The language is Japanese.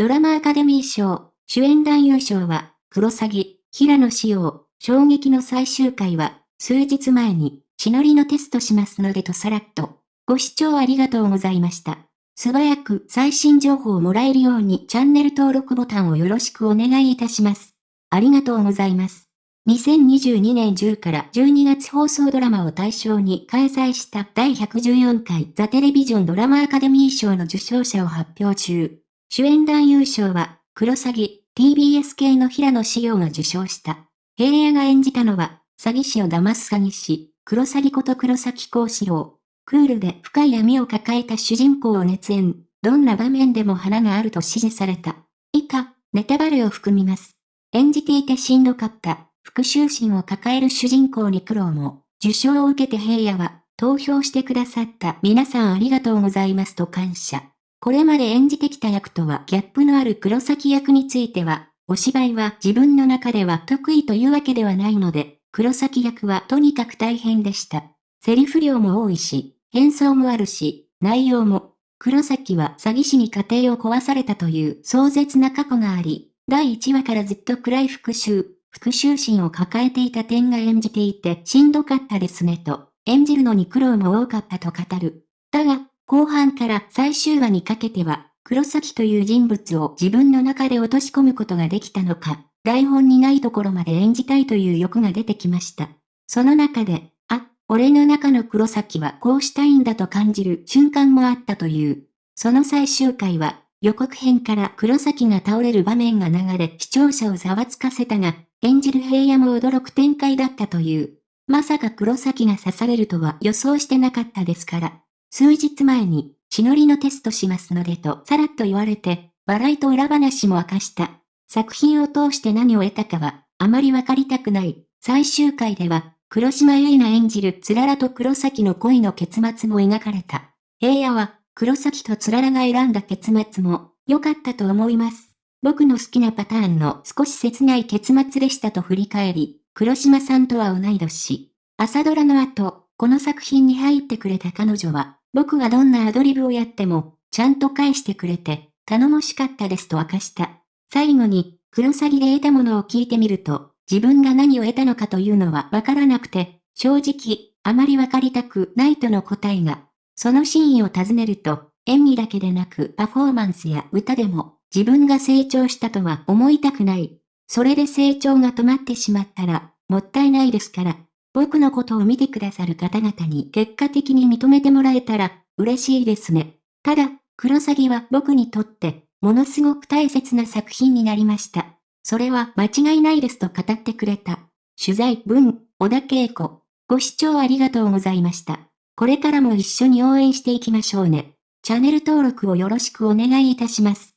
ドラマアカデミー賞、主演男優賞は、クロサギ、平野紫耀、衝撃の最終回は、数日前に、血のりのテストしますのでとさらっと。ご視聴ありがとうございました。素早く最新情報をもらえるようにチャンネル登録ボタンをよろしくお願いいたします。ありがとうございます。2022年10から12月放送ドラマを対象に開催した第114回ザ・テレビジョンドラマアカデミー賞の受賞者を発表中。主演男優賞は、クロサギ、TBS 系の平野紫耀が受賞した。平野が演じたのは、詐欺師を騙す詐欺師、黒詐欺こと黒崎幸四郎。クールで深い闇を抱えた主人公を熱演。どんな場面でも花があると指示された。以下、ネタバレを含みます。演じていてしんどかった、復讐心を抱える主人公に苦労も、受賞を受けて平野は、投票してくださった皆さんありがとうございますと感謝。これまで演じてきた役とはギャップのある黒崎役については、お芝居は自分の中では得意というわけではないので、黒崎役はとにかく大変でした。セリフ量も多いし、変装もあるし、内容も、黒崎は詐欺師に家庭を壊されたという壮絶な過去があり、第1話からずっと暗い復讐、復讐心を抱えていた点が演じていてしんどかったですねと、演じるのに苦労も多かったと語る。後半から最終話にかけては、黒崎という人物を自分の中で落とし込むことができたのか、台本にないところまで演じたいという欲が出てきました。その中で、あ、俺の中の黒崎はこうしたいんだと感じる瞬間もあったという。その最終回は、予告編から黒崎が倒れる場面が流れ視聴者をざわつかせたが、演じる平野も驚く展開だったという。まさか黒崎が刺されるとは予想してなかったですから。数日前に、血のりのテストしますのでとさらっと言われて、笑いと裏話も明かした。作品を通して何を得たかは、あまりわかりたくない。最終回では、黒島結菜演じるつららと黒崎の恋の結末も描かれた。平野は、黒崎とつららが選んだ結末も、良かったと思います。僕の好きなパターンの少し切ない結末でしたと振り返り、黒島さんとは同い年。朝ドラの後、この作品に入ってくれた彼女は、僕がどんなアドリブをやっても、ちゃんと返してくれて、頼もしかったですと明かした。最後に、クロサギで得たものを聞いてみると、自分が何を得たのかというのはわからなくて、正直、あまりわかりたくないとの答えが、その真意を尋ねると、演技だけでなくパフォーマンスや歌でも、自分が成長したとは思いたくない。それで成長が止まってしまったら、もったいないですから、僕のことを見てくださる方々に結果的に認めてもらえたら嬉しいですね。ただ、クロサギは僕にとってものすごく大切な作品になりました。それは間違いないですと語ってくれた。取材文、小田恵子。ご視聴ありがとうございました。これからも一緒に応援していきましょうね。チャンネル登録をよろしくお願いいたします。